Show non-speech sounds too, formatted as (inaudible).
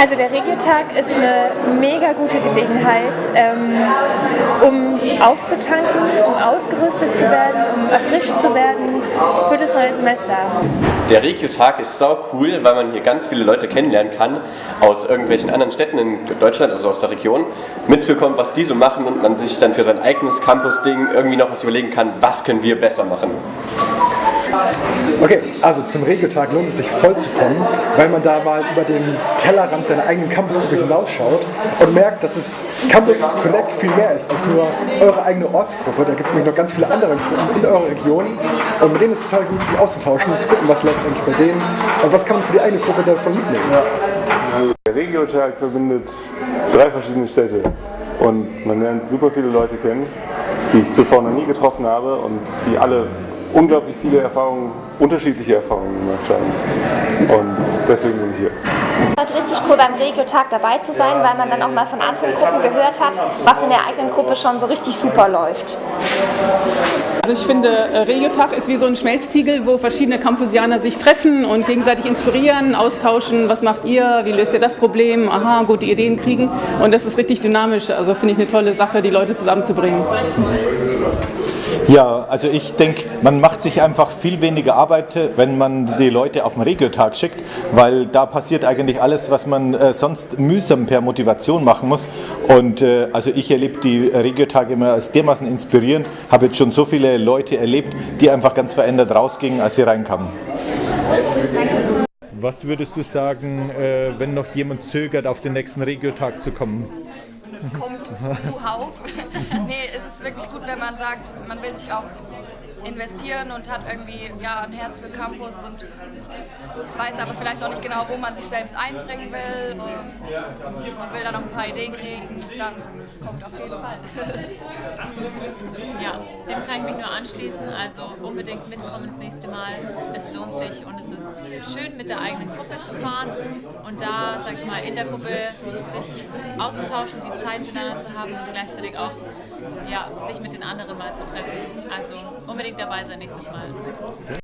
Also der Regiotag ist eine mega gute Gelegenheit, ähm, um aufzutanken, um ausgerüstet zu werden, um erfrischt zu werden für das neue Semester. Der Regiotag ist sau cool, weil man hier ganz viele Leute kennenlernen kann aus irgendwelchen anderen Städten in Deutschland, also aus der Region, mitbekommt, was die so machen und man sich dann für sein eigenes Campus-Ding irgendwie noch was überlegen kann, was können wir besser machen. Okay, also zum Regiotag lohnt es sich voll zu kommen, weil man da mal über den Tellerrand seiner eigenen Campusgruppe hinausschaut und merkt, dass es Campus Connect viel mehr ist als nur eure eigene Ortsgruppe. Da gibt es nämlich noch ganz viele andere Gruppen in eurer Region und mit denen ist es total gut, sich auszutauschen und zu gucken, was läuft eigentlich bei denen und was kann man für die eigene Gruppe davon mitnehmen. Der Regiotag verbindet drei verschiedene Städte und man lernt super viele Leute kennen, die ich zuvor noch nie getroffen habe und die alle unglaublich viele Erfahrungen, unterschiedliche Erfahrungen gemacht haben. Und deswegen bin ich hier. Es ist richtig cool beim Regio-Tag dabei zu sein, weil man dann auch mal von anderen Gruppen gehört hat, was in der eigenen Gruppe schon so richtig super läuft. Also ich finde, äh, Regiotag ist wie so ein Schmelztiegel, wo verschiedene Campusianer sich treffen und gegenseitig inspirieren, austauschen, was macht ihr, wie löst ihr das Problem, aha, gute Ideen kriegen und das ist richtig dynamisch, also finde ich eine tolle Sache, die Leute zusammenzubringen. Ja, also ich denke, man macht sich einfach viel weniger Arbeit, wenn man die Leute auf den Regiotag schickt, weil da passiert eigentlich alles, was man äh, sonst mühsam per Motivation machen muss. Und äh, also ich erlebe die Regiotage immer als dermaßen inspirierend, habe jetzt schon so viele Leute erlebt, die einfach ganz verändert rausgingen, als sie reinkamen. Was würdest du sagen, äh, wenn noch jemand zögert, auf den nächsten Regiotag zu kommen? kommt zuhauf. (laughs) nee, wirklich gut, wenn man sagt, man will sich auch investieren und hat irgendwie ja, ein Herz für Campus und weiß aber vielleicht auch nicht genau, wo man sich selbst einbringen will und will dann noch ein paar Ideen kriegen, dann kommt auf jeden Fall. (laughs) ja, dem kann ich mich nur anschließen. Also unbedingt mitkommen das nächste Mal. Es lohnt sich und es ist schön mit der eigenen Gruppe zu fahren und da, sag ich mal, in der Gruppe sich auszutauschen, die Zeit miteinander zu haben und gleichzeitig auch ja, sich mit den anderen mal zu treffen. Also unbedingt dabei sein nächstes Mal.